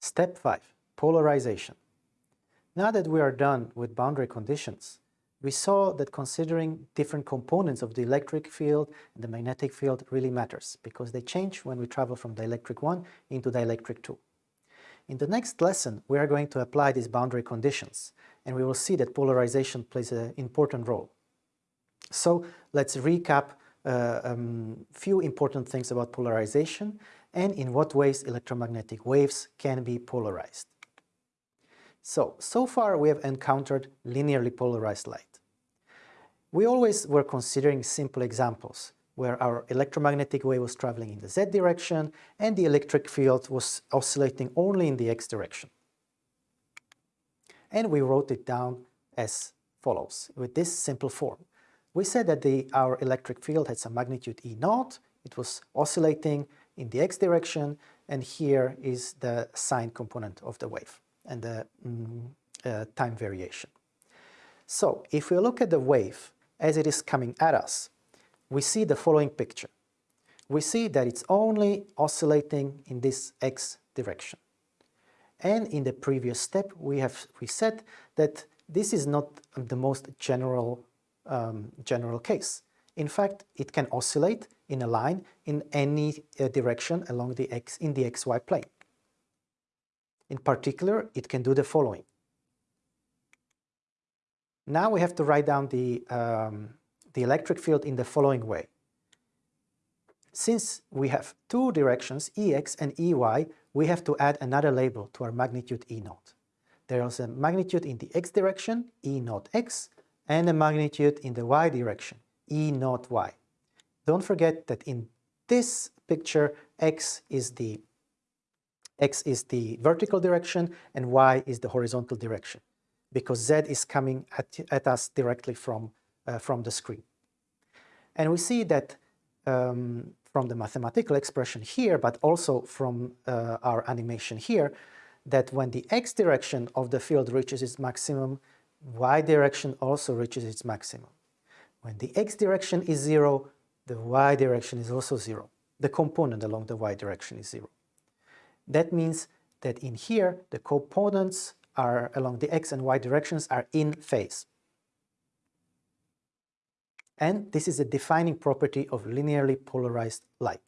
Step 5. Polarization. Now that we are done with boundary conditions, we saw that considering different components of the electric field and the magnetic field really matters because they change when we travel from dielectric 1 into dielectric 2. In the next lesson, we are going to apply these boundary conditions and we will see that polarization plays an important role. So let's recap a uh, um, few important things about polarization and in what ways electromagnetic waves can be polarized. So, so far we have encountered linearly polarized light. We always were considering simple examples where our electromagnetic wave was traveling in the z direction and the electric field was oscillating only in the x direction. And we wrote it down as follows, with this simple form. We said that the, our electric field had some magnitude E naught, it was oscillating in the x direction, and here is the sine component of the wave and the mm, uh, time variation. So if we look at the wave as it is coming at us, we see the following picture. We see that it's only oscillating in this x direction. And in the previous step, we have we said that this is not the most general um, general case. In fact, it can oscillate in a line in any uh, direction along the x in the xy plane. In particular, it can do the following. Now we have to write down the, um, the electric field in the following way. Since we have two directions, Ex and Ey, we have to add another label to our magnitude E naught. There is a magnitude in the x direction, E naught x, and a magnitude in the y direction, E naught y. Don't forget that in this picture, x is the x is the vertical direction and y is the horizontal direction because z is coming at, at us directly from, uh, from the screen. And we see that um, from the mathematical expression here, but also from uh, our animation here, that when the x direction of the field reaches its maximum, y direction also reaches its maximum. When the x direction is zero, the y direction is also zero. The component along the y direction is zero. That means that in here, the components are along the x and y directions are in phase. And this is a defining property of linearly polarized light.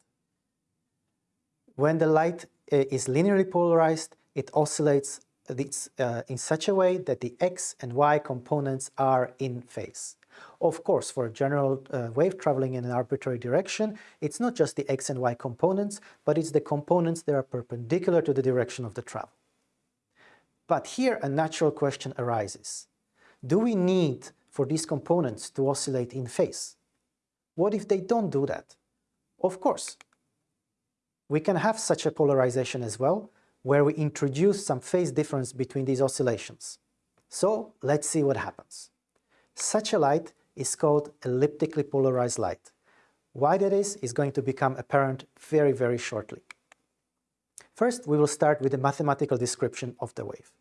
When the light uh, is linearly polarized, it oscillates uh, in such a way that the x and y components are in phase. Of course, for a general uh, wave traveling in an arbitrary direction, it's not just the x and y components, but it's the components that are perpendicular to the direction of the travel. But here a natural question arises. Do we need for these components to oscillate in phase? What if they don't do that? Of course, we can have such a polarization as well, where we introduce some phase difference between these oscillations. So let's see what happens. Such a light is called elliptically polarized light. Why that is, is going to become apparent very, very shortly. First, we will start with a mathematical description of the wave.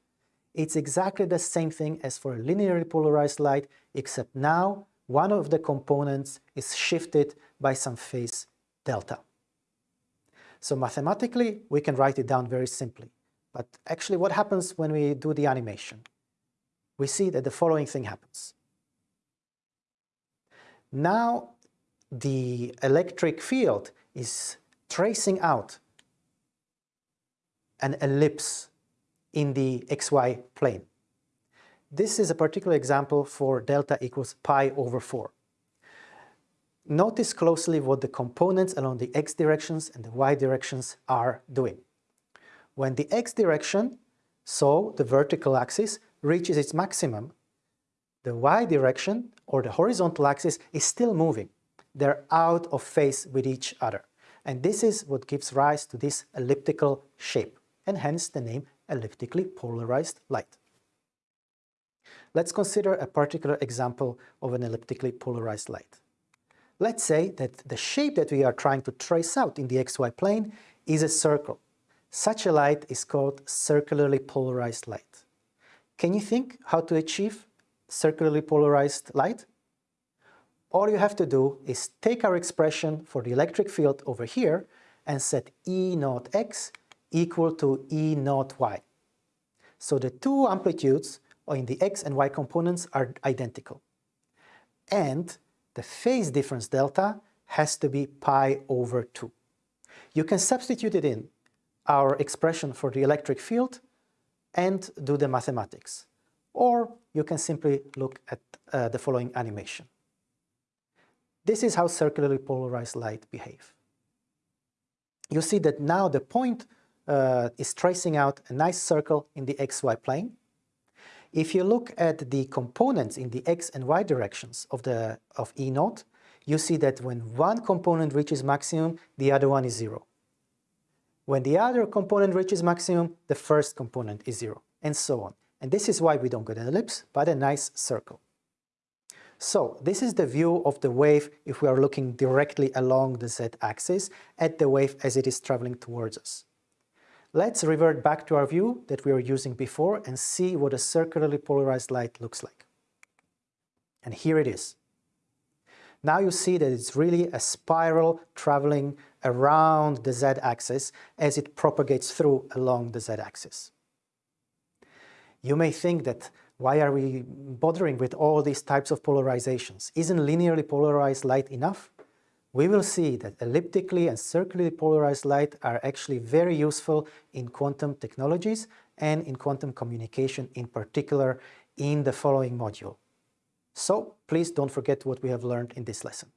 It's exactly the same thing as for a linearly polarized light, except now one of the components is shifted by some phase delta. So mathematically, we can write it down very simply. But actually what happens when we do the animation? We see that the following thing happens. Now the electric field is tracing out an ellipse in the xy plane. This is a particular example for delta equals pi over 4. Notice closely what the components along the x directions and the y directions are doing. When the x direction, so the vertical axis, reaches its maximum, the y direction, or the horizontal axis, is still moving. They're out of phase with each other. And this is what gives rise to this elliptical shape, and hence the name elliptically polarized light. Let's consider a particular example of an elliptically polarized light. Let's say that the shape that we are trying to trace out in the xy plane is a circle. Such a light is called circularly polarized light. Can you think how to achieve circularly polarized light? All you have to do is take our expression for the electric field over here and set E naught x equal to E naught y. So the two amplitudes in the x and y components are identical. And the phase difference delta has to be pi over 2. You can substitute it in our expression for the electric field and do the mathematics. Or you can simply look at uh, the following animation. This is how circularly polarized light behave. You see that now the point uh, is tracing out a nice circle in the xy plane. If you look at the components in the x and y directions of, the, of E naught, you see that when one component reaches maximum, the other one is zero. When the other component reaches maximum, the first component is zero, and so on. And this is why we don't get an ellipse, but a nice circle. So this is the view of the wave if we are looking directly along the z-axis at the wave as it is traveling towards us. Let's revert back to our view that we were using before and see what a circularly polarized light looks like. And here it is. Now you see that it's really a spiral traveling around the z-axis as it propagates through along the z-axis. You may think that why are we bothering with all these types of polarizations? Isn't linearly polarized light enough? We will see that elliptically and circularly polarized light are actually very useful in quantum technologies and in quantum communication in particular in the following module. So please don't forget what we have learned in this lesson.